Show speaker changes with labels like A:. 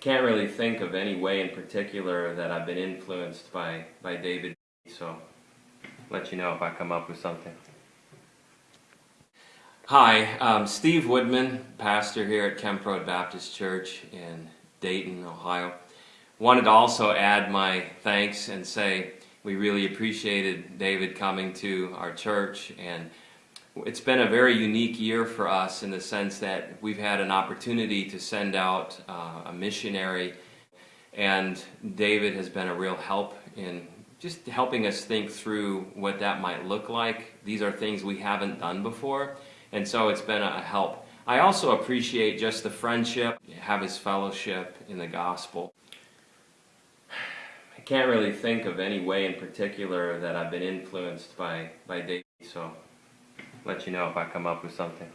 A: can't really think of any way in particular that I've been influenced by, by David, so let you know if I come up with something. Hi, um, Steve Woodman, pastor here at Kemp Road Baptist Church in Dayton, Ohio. Wanted to also add my thanks and say we really appreciated David coming to our church and it's been a very unique year for us in the sense that we've had an opportunity to send out uh, a missionary and David has been a real help in just helping us think through what that might look like. These are things we haven't done before and so it's been a help. I also appreciate just the friendship, have his fellowship in the gospel. I can't really think of any way in particular that I've been influenced by, by David, so let you know if I come up with something.